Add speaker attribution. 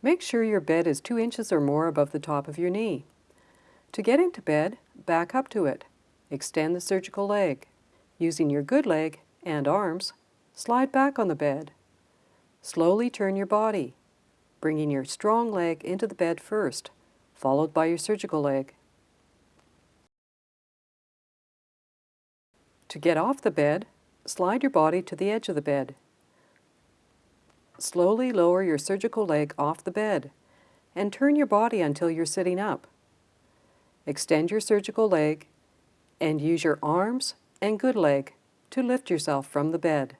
Speaker 1: Make sure your bed is 2 inches or more above the top of your knee. To get into bed, back up to it. Extend the surgical leg. Using your good leg and arms, slide back on the bed. Slowly turn your body, bringing your strong leg into the bed first, followed by your surgical leg. To get off the bed, slide your body to the edge of the bed. Slowly lower your surgical leg off the bed and turn your body until you're sitting up. Extend your surgical leg and use your arms and good leg to lift yourself from the bed.